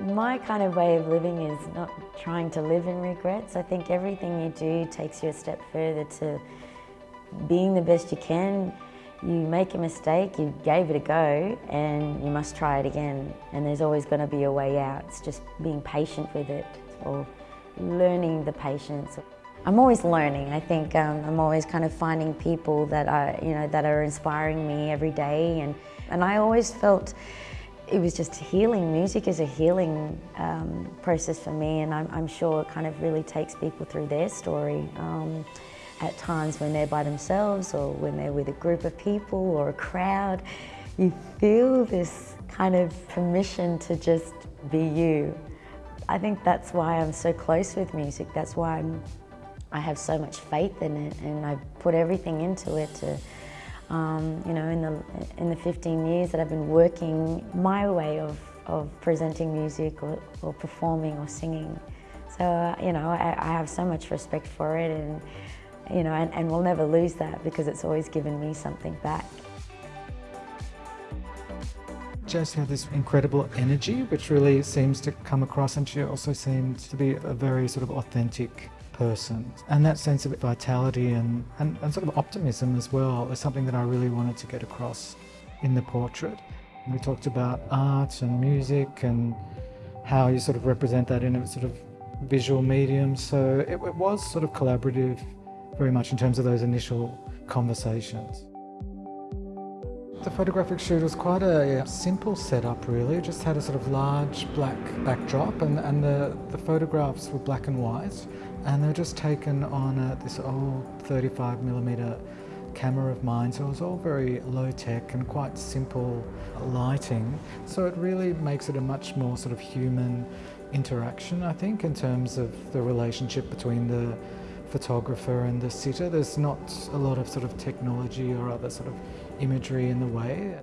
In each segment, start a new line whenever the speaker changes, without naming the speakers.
My kind of way of living is not trying to live in regrets. I think everything you do takes you a step further to being the best you can. You make a mistake, you gave it a go, and you must try it again. And there's always going to be a way out. It's just being patient with it or learning the patience. I'm always learning. I think um, I'm always kind of finding people that are, you know, that are inspiring me every day. And, and I always felt it was just healing. Music is a healing um, process for me and I'm, I'm, sure it kind of really takes people through their story. Um, at times when they're by themselves or when they're with a group of people or a crowd, you feel this kind of permission to just be you. I think that's why I'm so close with music. That's why I'm, I have so much faith in it and I put everything into it to um, you know, in the, in the 15 years that I've been working my way of, of presenting music or, or performing or singing. So, uh, you know, I, I, have so much respect for it and, you know, and, and we'll never lose that because it's always given me something back.
Jess had this incredible energy which really seems to come across and she also seemed to be a very sort of authentic person. And that sense of vitality and, and, and sort of optimism as well is something that I really wanted to get across in the portrait. We talked about art and music and how you sort of represent that in a sort of visual medium. So it, it was sort of collaborative very much in terms of those initial conversations. The photographic shoot was quite a simple setup really, it just had a sort of large black backdrop and, and the, the photographs were black and white and they're just taken on a, this old 35 millimeter camera of mine. So it was all very low tech and quite simple lighting. So it really makes it a much more sort of human interaction I think in terms of the relationship between the photographer and the sitter. There's not a lot of sort of technology or other sort of imagery in the way.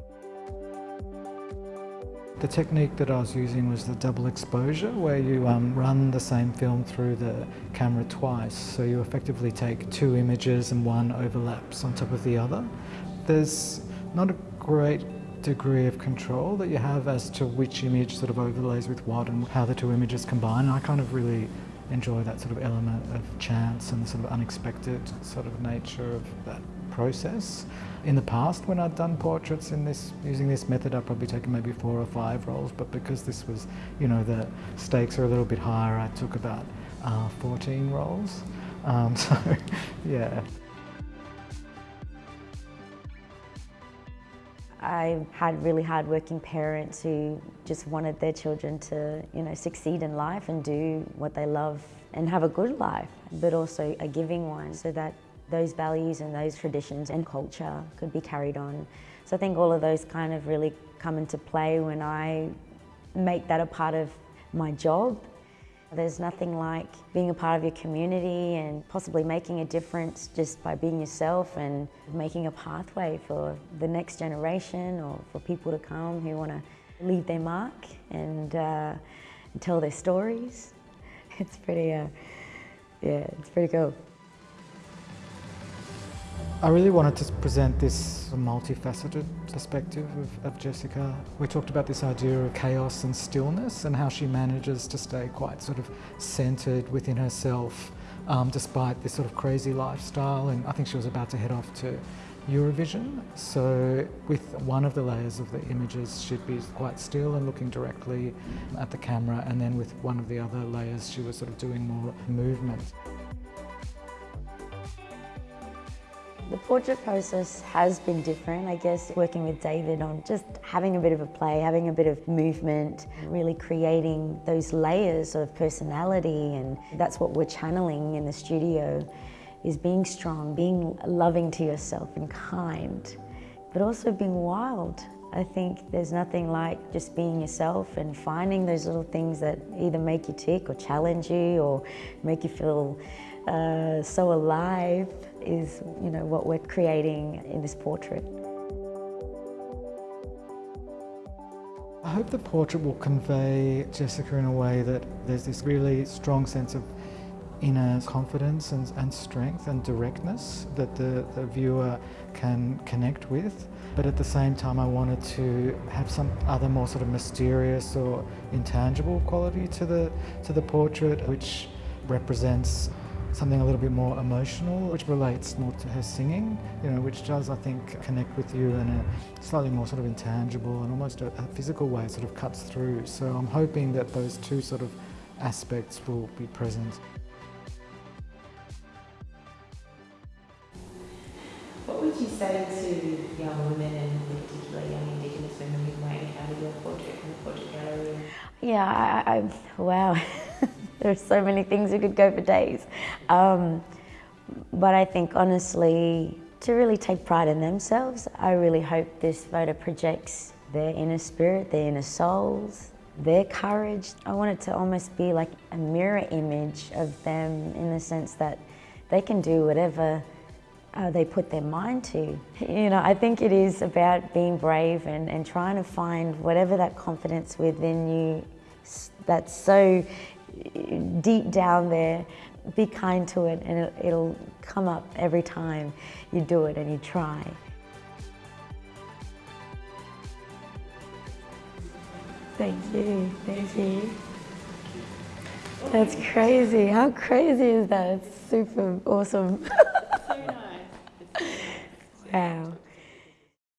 The technique that I was using was the double exposure where you um, run the same film through the camera twice. So you effectively take two images and one overlaps on top of the other. There's not a great degree of control that you have as to which image sort of overlays with what and how the two images combine. I kind of really enjoy that sort of element of chance and the sort of unexpected sort of nature of that process. In the past, when I'd done portraits in this, using this method, I'd probably taken maybe four or five rolls, but because this was, you know, the stakes are a little bit higher, I took about uh, 14 rolls. Um, so, yeah.
I had really hardworking parents who just wanted their children to, you know, succeed in life and do what they love and have a good life, but also a giving one so that those values and those traditions and culture could be carried on. So I think all of those kind of really come into play when I make that a part of my job. There's nothing like being a part of your community and possibly making a difference just by being yourself and making a pathway for the next generation or for people to come who want to leave their mark and, uh, tell their stories. It's pretty, uh, yeah, it's pretty cool.
I really wanted to present this multifaceted perspective of, of, Jessica. We talked about this idea of chaos and stillness and how she manages to stay quite sort of centered within herself um, despite this sort of crazy lifestyle and I think she was about to head off to Eurovision. So with one of the layers of the images she'd be quite still and looking directly at the camera and then with one of the other layers she was sort of doing more movement.
Portrait process has been different, I guess, working with David on just having a bit of a play, having a bit of movement, really creating those layers of personality and that's what we're channeling in the studio is being strong, being loving to yourself and kind, but also being wild. I think there's nothing like just being yourself and finding those little things that either make you tick or challenge you or make you feel uh, so alive is you know what we're creating in this portrait.
I hope the portrait will convey Jessica in a way that there's this really strong sense of inner confidence and, and strength and directness that the, the viewer can connect with. But at the same time, I wanted to have some other more sort of mysterious or intangible quality to the, to the portrait, which represents something a little bit more emotional, which relates more to her singing, you know, which does, I think, connect with you in a slightly more sort of intangible and almost a, a physical way, sort of cuts through. So I'm hoping that those two sort of aspects will be present.
Would you say to young women and in particular young Indigenous women who might encounter your portrait in the portrait gallery?
Yeah, I, I, wow. There's so many things we could go for days. Um, but I think honestly, to really take pride in themselves, I really hope this photo projects their inner spirit, their inner souls, their courage. I want it to almost be like a mirror image of them in the sense that they can do whatever uh, they put their mind to. You know, I think it is about being brave and, and trying to find whatever that confidence within you that's so deep down there, be kind to it and it, it'll come up every time you do it and you try. Thank you, thank you. That's crazy. How crazy is that? It's super awesome. Wow.